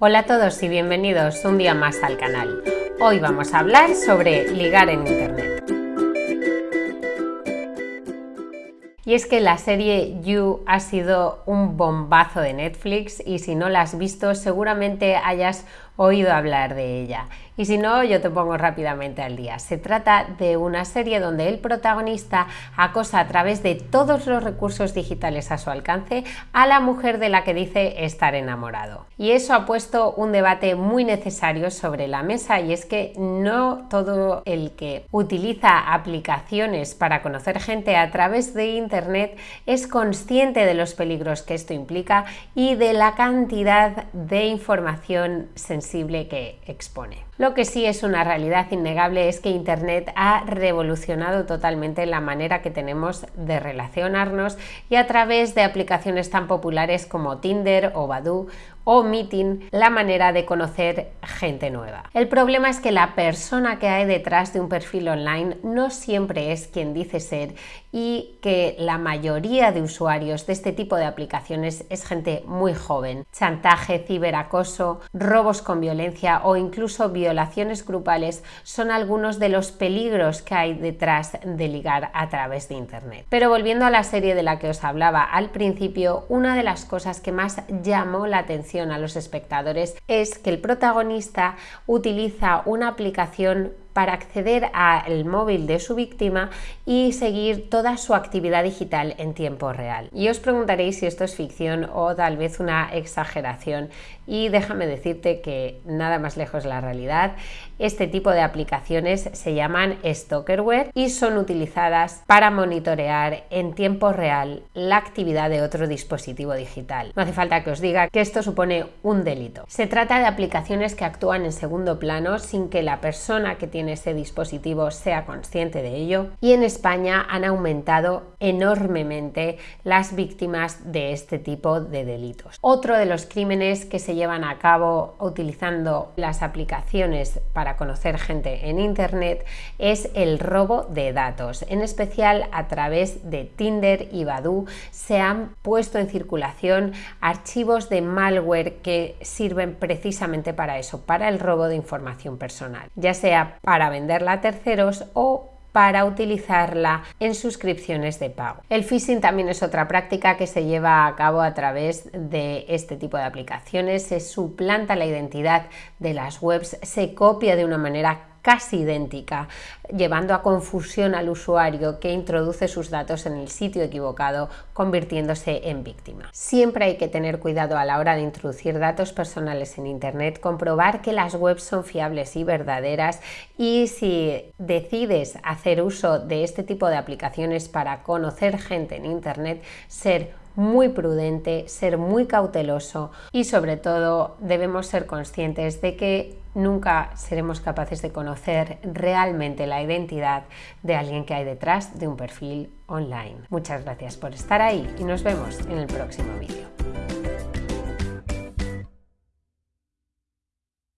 Hola a todos y bienvenidos un día más al canal. Hoy vamos a hablar sobre ligar en Internet. Y es que la serie You ha sido un bombazo de Netflix y si no la has visto seguramente hayas oído hablar de ella. Y si no, yo te pongo rápidamente al día. Se trata de una serie donde el protagonista acosa a través de todos los recursos digitales a su alcance a la mujer de la que dice estar enamorado. Y eso ha puesto un debate muy necesario sobre la mesa y es que no todo el que utiliza aplicaciones para conocer gente a través de Internet es consciente de los peligros que esto implica y de la cantidad de información sensible que expone. Lo que sí es una realidad innegable es que Internet ha revolucionado totalmente la manera que tenemos de relacionarnos y a través de aplicaciones tan populares como Tinder o Badoo o Meeting la manera de conocer gente nueva. El problema es que la persona que hay detrás de un perfil online no siempre es quien dice ser y que la mayoría de usuarios de este tipo de aplicaciones es gente muy joven. Chantaje, ciberacoso, robos con violencia o incluso violaciones grupales son algunos de los peligros que hay detrás de ligar a través de Internet. Pero volviendo a la serie de la que os hablaba al principio, una de las cosas que más llamó la atención a los espectadores es que el protagonista utiliza una aplicación para acceder al móvil de su víctima y seguir toda su actividad digital en tiempo real. Y os preguntaréis si esto es ficción o tal vez una exageración y déjame decirte que nada más lejos de la realidad. Este tipo de aplicaciones se llaman stalkerware y son utilizadas para monitorear en tiempo real la actividad de otro dispositivo digital. No hace falta que os diga que esto supone un delito. Se trata de aplicaciones que actúan en segundo plano sin que la persona que tiene ese dispositivo sea consciente de ello y en España han aumentado enormemente las víctimas de este tipo de delitos. Otro de los crímenes que se llevan a cabo utilizando las aplicaciones para conocer gente en Internet es el robo de datos. En especial a través de Tinder y Badoo se han puesto en circulación archivos de malware que sirven precisamente para eso, para el robo de información personal, ya sea para venderla a terceros o para utilizarla en suscripciones de pago. El phishing también es otra práctica que se lleva a cabo a través de este tipo de aplicaciones. Se suplanta la identidad de las webs, se copia de una manera casi idéntica, llevando a confusión al usuario que introduce sus datos en el sitio equivocado, convirtiéndose en víctima. Siempre hay que tener cuidado a la hora de introducir datos personales en Internet, comprobar que las webs son fiables y verdaderas y si decides hacer uso de este tipo de aplicaciones para conocer gente en Internet, ser muy prudente, ser muy cauteloso y sobre todo debemos ser conscientes de que nunca seremos capaces de conocer realmente la identidad de alguien que hay detrás de un perfil online. Muchas gracias por estar ahí y nos vemos en el próximo vídeo.